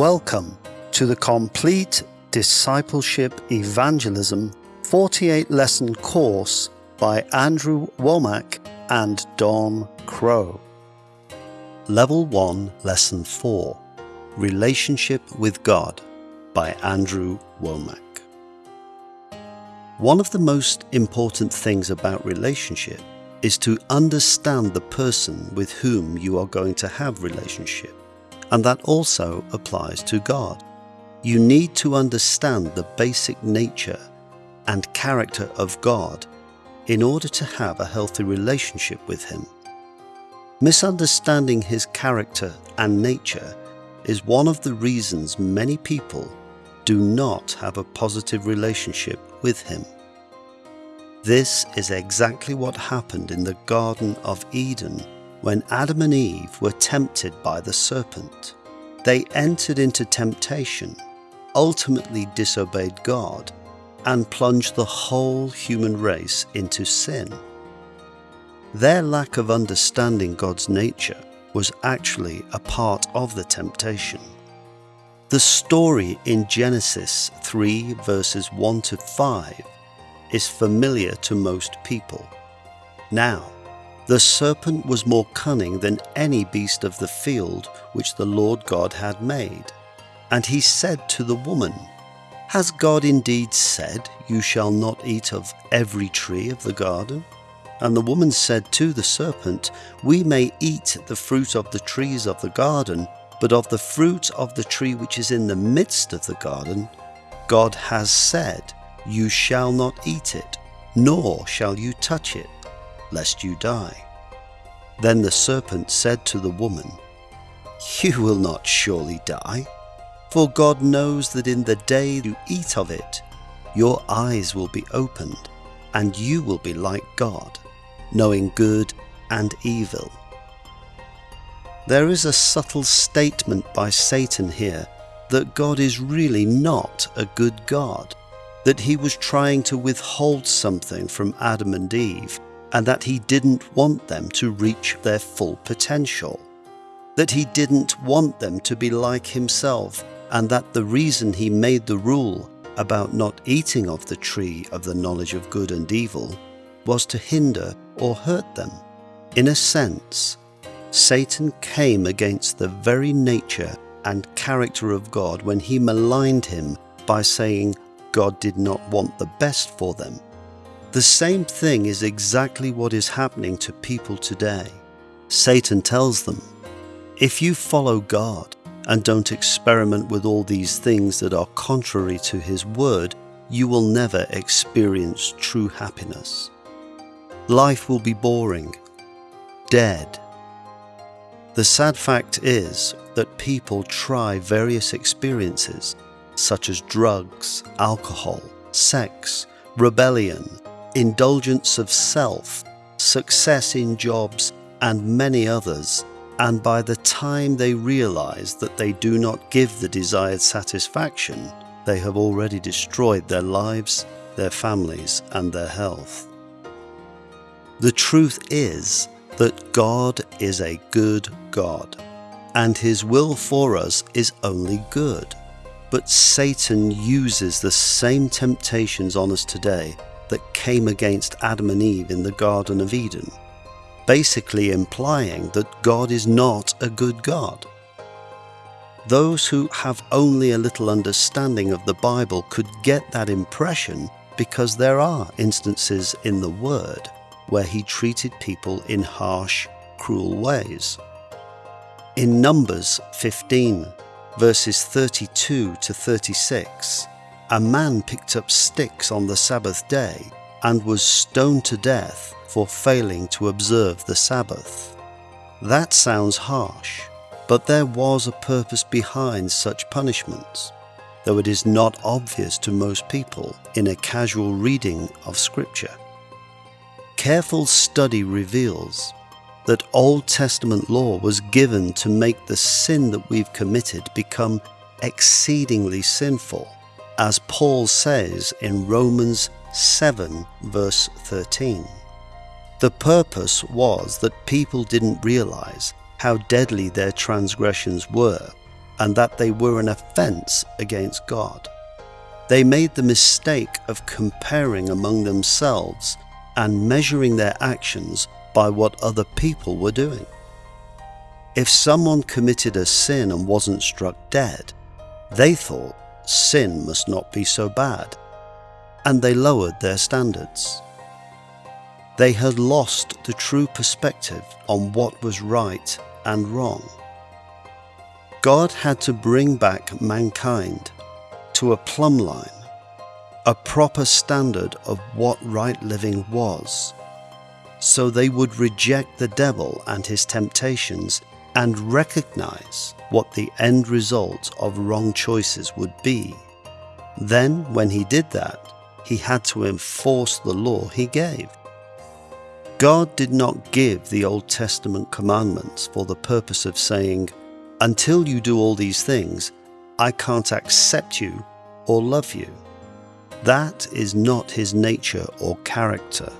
Welcome to the Complete Discipleship Evangelism 48 lesson course by Andrew Wommack and Don Krow. Level 1, Lesson 4 Relationship with God by Andrew Wommack. One of the most important things about relationship is to understand the person with whom you are going to have relationship and that also applies to God. You need to understand the basic nature and character of God in order to have a healthy relationship with Him. Misunderstanding His character and nature is one of the reasons many people do not have a positive relationship with Him. This is exactly what happened in the Garden of Eden when Adam and Eve were tempted by the serpent. They entered into temptation, ultimately disobeyed God, and plunged the whole human race into sin. Their lack of understanding God's nature was actually a part of the temptation. The story in Genesis 3 verses 1 to 5 is familiar to most people. Now, the serpent was more cunning than any beast of the field which the Lord God had made. And he said to the woman, Has God indeed said, You shall not eat of every tree of the garden? And the woman said to the serpent, We may eat the fruit of the trees of the garden, but of the fruit of the tree which is in the midst of the garden, God has said, You shall not eat it, nor shall you touch it lest you die. Then the serpent said to the woman, You will not surely die, for God knows that in the day you eat of it, your eyes will be opened, and you will be like God, knowing good and evil. There is a subtle statement by Satan here that God is really not a good God, that he was trying to withhold something from Adam and Eve and that he didn't want them to reach their full potential. That he didn't want them to be like himself, and that the reason he made the rule about not eating of the tree of the knowledge of good and evil was to hinder or hurt them. In a sense, Satan came against the very nature and character of God when he maligned him by saying God did not want the best for them the same thing is exactly what is happening to people today. Satan tells them, if you follow God and don't experiment with all these things that are contrary to His Word, you will never experience true happiness. Life will be boring, dead. The sad fact is that people try various experiences such as drugs, alcohol, sex, rebellion, indulgence of self, success in jobs, and many others, and by the time they realize that they do not give the desired satisfaction, they have already destroyed their lives, their families, and their health. The truth is that God is a good God, and His will for us is only good. But Satan uses the same temptations on us today that came against Adam and Eve in the Garden of Eden, basically implying that God is not a good God. Those who have only a little understanding of the Bible could get that impression because there are instances in the Word where he treated people in harsh, cruel ways. In Numbers 15, verses 32 to 36, a man picked up sticks on the Sabbath day and was stoned to death for failing to observe the Sabbath. That sounds harsh, but there was a purpose behind such punishments, though it is not obvious to most people in a casual reading of Scripture. Careful study reveals that Old Testament law was given to make the sin that we've committed become exceedingly sinful as Paul says in Romans 7 verse 13. The purpose was that people didn't realize how deadly their transgressions were and that they were an offense against God. They made the mistake of comparing among themselves and measuring their actions by what other people were doing. If someone committed a sin and wasn't struck dead, they thought sin must not be so bad, and they lowered their standards. They had lost the true perspective on what was right and wrong. God had to bring back mankind to a plumb line, a proper standard of what right living was, so they would reject the devil and his temptations and recognize what the end result of wrong choices would be. Then, when he did that, he had to enforce the law he gave. God did not give the Old Testament commandments for the purpose of saying, Until you do all these things, I can't accept you or love you. That is not his nature or character.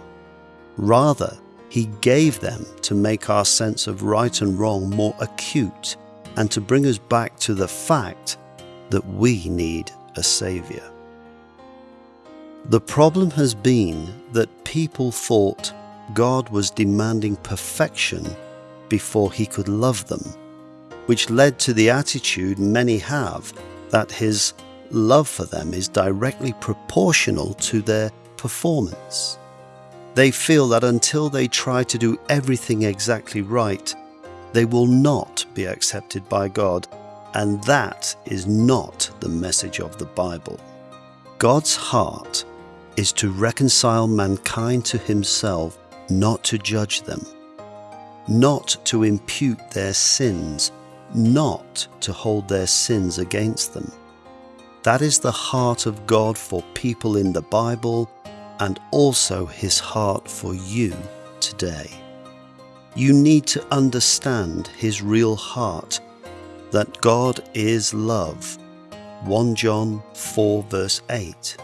Rather, he gave them to make our sense of right and wrong more acute and to bring us back to the fact that we need a Saviour. The problem has been that people thought God was demanding perfection before he could love them, which led to the attitude many have that his love for them is directly proportional to their performance. They feel that until they try to do everything exactly right, they will not be accepted by God, and that is not the message of the Bible. God's heart is to reconcile mankind to Himself, not to judge them, not to impute their sins, not to hold their sins against them. That is the heart of God for people in the Bible and also his heart for you today. You need to understand his real heart that God is love. 1 John 4 verse 8.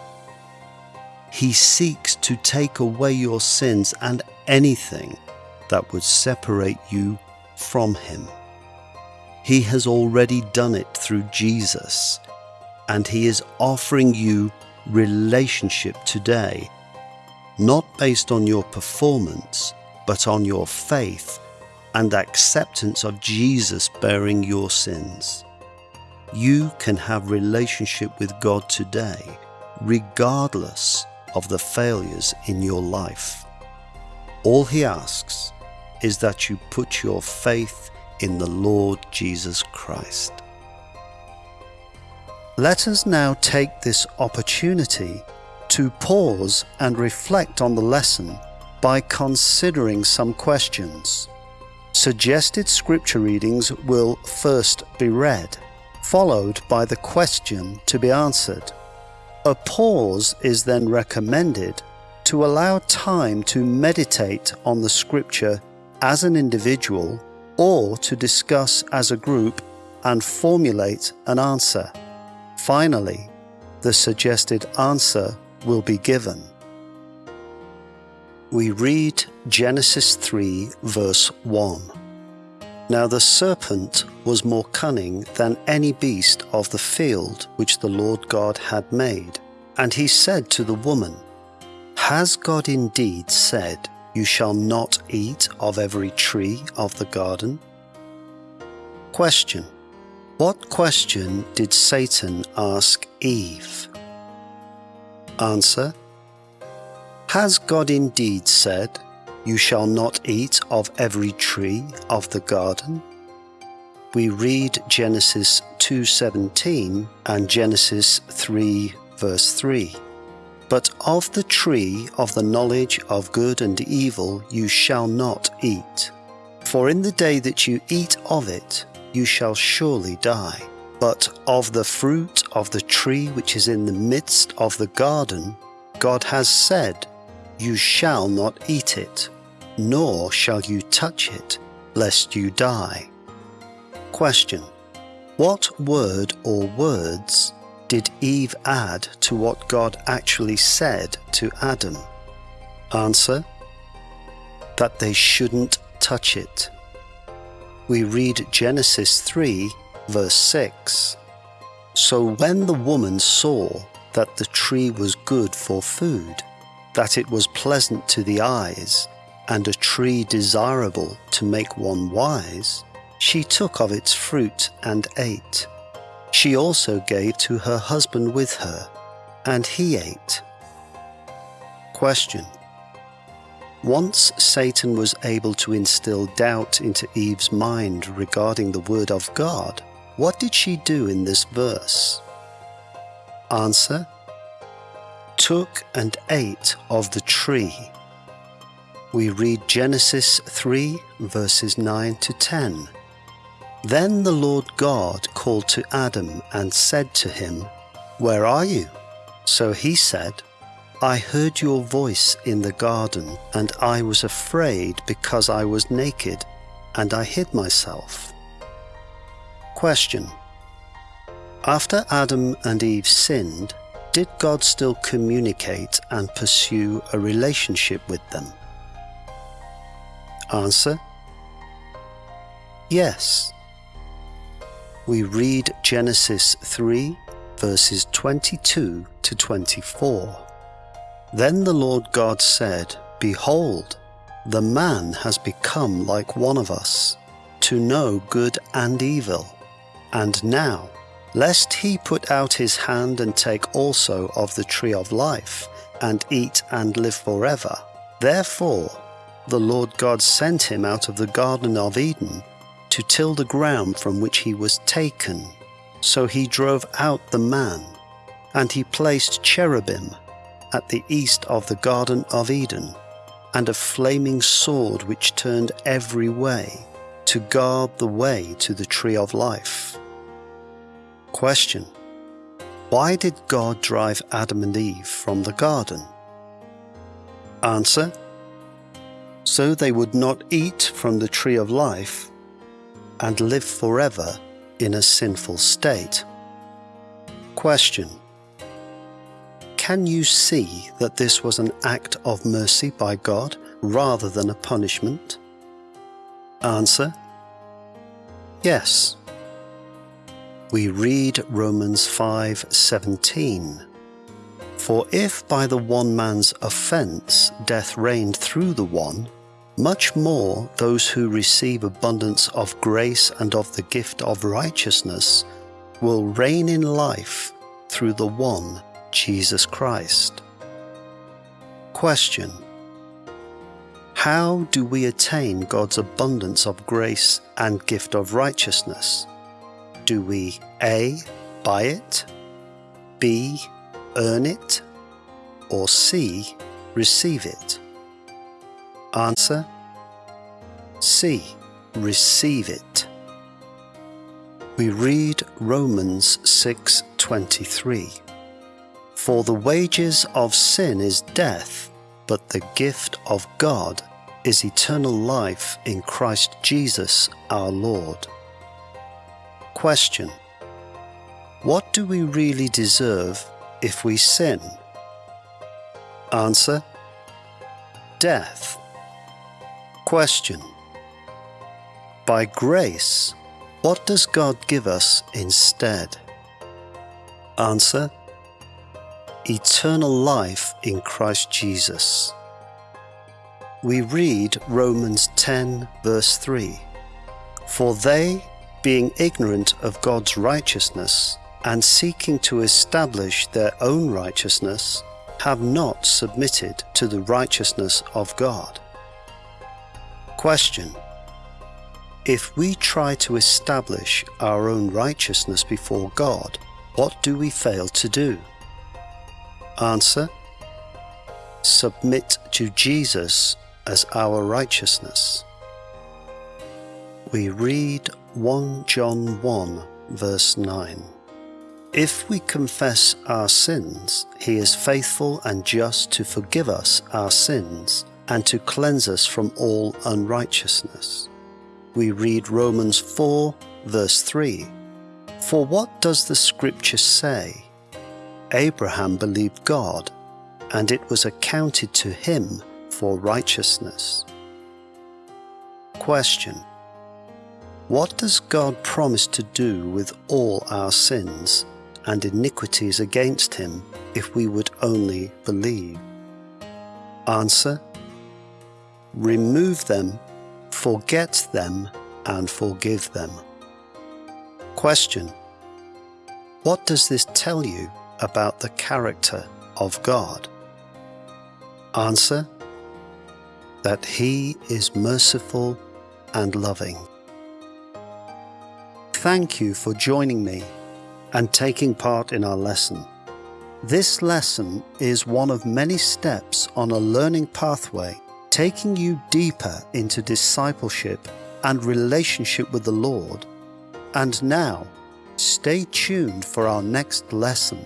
He seeks to take away your sins and anything that would separate you from him. He has already done it through Jesus, and he is offering you relationship today not based on your performance, but on your faith and acceptance of Jesus bearing your sins. You can have relationship with God today, regardless of the failures in your life. All he asks is that you put your faith in the Lord Jesus Christ. Let us now take this opportunity to pause and reflect on the lesson by considering some questions. Suggested scripture readings will first be read, followed by the question to be answered. A pause is then recommended to allow time to meditate on the scripture as an individual or to discuss as a group and formulate an answer. Finally, the suggested answer will be given. We read Genesis 3, verse 1. Now the serpent was more cunning than any beast of the field which the Lord God had made. And he said to the woman, Has God indeed said, You shall not eat of every tree of the garden? Question. What question did Satan ask Eve? Answer Has God indeed said, You shall not eat of every tree of the garden? We read Genesis 2:17 and Genesis 3 verse 3. But of the tree of the knowledge of good and evil you shall not eat. For in the day that you eat of it, you shall surely die. But of the fruit of the tree which is in the midst of the garden, God has said, You shall not eat it, nor shall you touch it, lest you die. Question. What word or words did Eve add to what God actually said to Adam? Answer. That they shouldn't touch it. We read Genesis 3 verse 6. So when the woman saw that the tree was good for food, that it was pleasant to the eyes, and a tree desirable to make one wise, she took of its fruit and ate. She also gave to her husband with her, and he ate. Question. Once Satan was able to instill doubt into Eve's mind regarding the Word of God, what did she do in this verse? Answer. Took and ate of the tree we read Genesis 3 verses 9 to 10. Then the Lord God called to Adam and said to him, Where are you? So he said, I heard your voice in the garden, and I was afraid because I was naked, and I hid myself. Question. After Adam and Eve sinned, did God still communicate and pursue a relationship with them? Answer Yes. We read Genesis 3 verses 22 to 24. Then the Lord God said, Behold, the man has become like one of us, to know good and evil. And now, lest he put out his hand and take also of the tree of life, and eat and live forever. Therefore, the Lord God sent him out of the Garden of Eden to till the ground from which he was taken. So he drove out the man, and he placed cherubim at the east of the Garden of Eden, and a flaming sword which turned every way to guard the way to the tree of life. Question Why did God drive Adam and Eve from the garden? Answer so they would not eat from the tree of life and live forever in a sinful state. Question Can you see that this was an act of mercy by God rather than a punishment? Answer Yes. We read Romans 5:17 For if by the one man's offense death reigned through the one much more those who receive abundance of grace and of the gift of righteousness will reign in life through the one Jesus Christ. Question How do we attain God's abundance of grace and gift of righteousness? Do we A. Buy it, B. Earn it, or C. Receive it? Answer C. Receive it. We read Romans 6:23. For the wages of sin is death, but the gift of God is eternal life in Christ Jesus our Lord. Question. What do we really deserve if we sin? Answer. Death. Question By grace, what does God give us instead? Answer Eternal life in Christ Jesus. We read Romans 10, verse 3 For they, being ignorant of God's righteousness, and seeking to establish their own righteousness, have not submitted to the righteousness of God. Question If we try to establish our own righteousness before God, what do we fail to do? Answer Submit to Jesus as our righteousness. We read 1 John 1 verse 9. If we confess our sins, he is faithful and just to forgive us our sins and to cleanse us from all unrighteousness. We read Romans 4, verse 3 For what does the scripture say? Abraham believed God, and it was accounted to him for righteousness. Question What does God promise to do with all our sins and iniquities against Him if we would only believe? Answer Remove them, forget them, and forgive them. Question What does this tell you about the character of God? Answer That He is merciful and loving. Thank you for joining me and taking part in our lesson. This lesson is one of many steps on a learning pathway taking you deeper into discipleship and relationship with the Lord. And now, stay tuned for our next lesson